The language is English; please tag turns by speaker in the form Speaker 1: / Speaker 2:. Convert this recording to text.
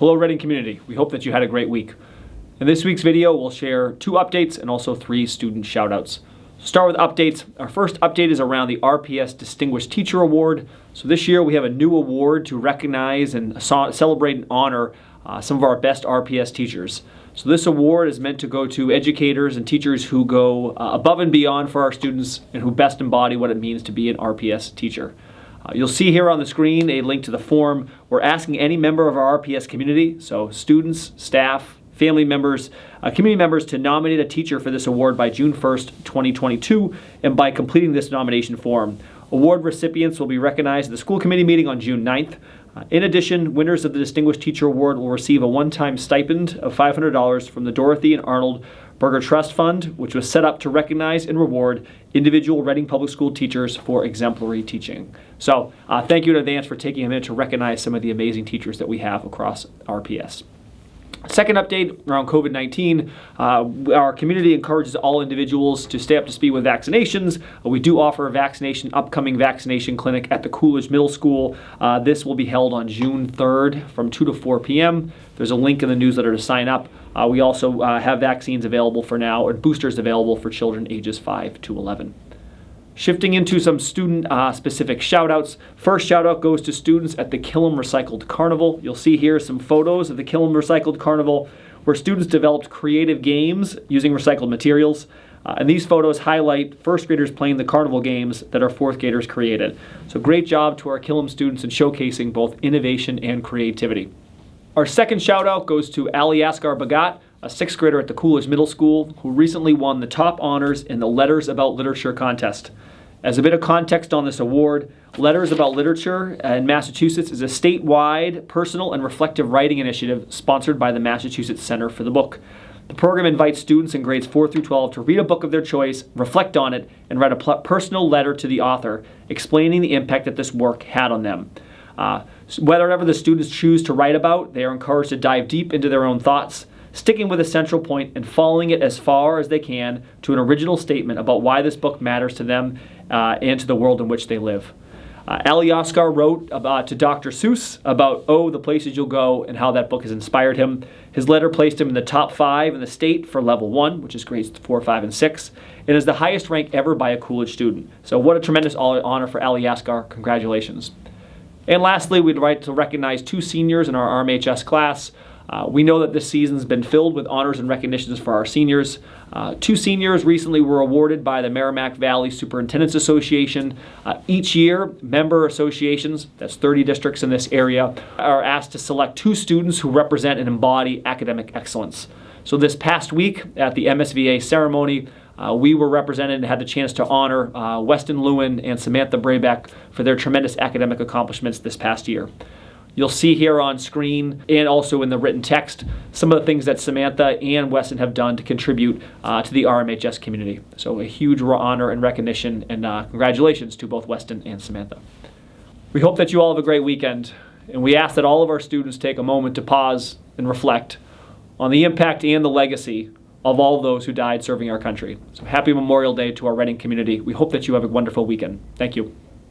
Speaker 1: Hello Reading community, we hope that you had a great week. In this week's video, we'll share two updates and also three student shoutouts. Start with updates. Our first update is around the RPS Distinguished Teacher Award. So this year we have a new award to recognize and celebrate and honor uh, some of our best RPS teachers. So this award is meant to go to educators and teachers who go uh, above and beyond for our students and who best embody what it means to be an RPS teacher. Uh, you'll see here on the screen a link to the form. We're asking any member of our RPS community, so students, staff, family members, uh, community members to nominate a teacher for this award by June 1st, 2022, and by completing this nomination form. Award recipients will be recognized at the school committee meeting on June 9th. Uh, in addition, winners of the Distinguished Teacher Award will receive a one-time stipend of $500 from the Dorothy and Arnold Burger Trust Fund, which was set up to recognize and reward individual Reading Public School teachers for exemplary teaching. So uh, thank you in advance for taking a minute to recognize some of the amazing teachers that we have across RPS. Second update around COVID 19. Uh, our community encourages all individuals to stay up to speed with vaccinations. We do offer a vaccination, upcoming vaccination clinic at the Coolidge Middle School. Uh, this will be held on June 3rd from 2 to 4 p.m. There's a link in the newsletter to sign up. Uh, we also uh, have vaccines available for now, and boosters available for children ages 5 to 11. Shifting into some student uh, specific shout outs. First shout out goes to students at the Killam Recycled Carnival. You'll see here some photos of the Killam Recycled Carnival where students developed creative games using recycled materials. Uh, and these photos highlight first graders playing the carnival games that our fourth graders created. So great job to our Killam students in showcasing both innovation and creativity. Our second shout out goes to Ali Askar Bagat, a sixth grader at the Coolidge Middle School who recently won the top honors in the Letters About Literature contest. As a bit of context on this award, Letters About Literature in Massachusetts is a statewide personal and reflective writing initiative sponsored by the Massachusetts Center for the Book. The program invites students in grades 4 through 12 to read a book of their choice, reflect on it, and write a personal letter to the author explaining the impact that this work had on them. Uh, whatever the students choose to write about, they are encouraged to dive deep into their own thoughts, sticking with a central point and following it as far as they can to an original statement about why this book matters to them uh, and to the world in which they live. Uh, Ali Oscar wrote about, to Dr. Seuss about Oh, the Places You'll Go and how that book has inspired him. His letter placed him in the top five in the state for level one, which is grades four, five, and six, and is the highest rank ever by a Coolidge student. So, what a tremendous honor for Ali Oscar. Congratulations. And lastly, we'd like to recognize two seniors in our RMHS class. Uh, we know that this season's been filled with honors and recognitions for our seniors. Uh, two seniors recently were awarded by the Merrimack Valley Superintendents Association. Uh, each year, member associations, that's 30 districts in this area, are asked to select two students who represent and embody academic excellence. So this past week at the MSVA ceremony, uh, we were represented and had the chance to honor uh, Weston Lewin and Samantha Braybeck for their tremendous academic accomplishments this past year. You'll see here on screen and also in the written text some of the things that Samantha and Weston have done to contribute uh, to the RMHS community. So a huge honor and recognition and uh, congratulations to both Weston and Samantha. We hope that you all have a great weekend and we ask that all of our students take a moment to pause and reflect on the impact and the legacy of all of those who died serving our country. So happy Memorial Day to our Reading community. We hope that you have a wonderful weekend. Thank you.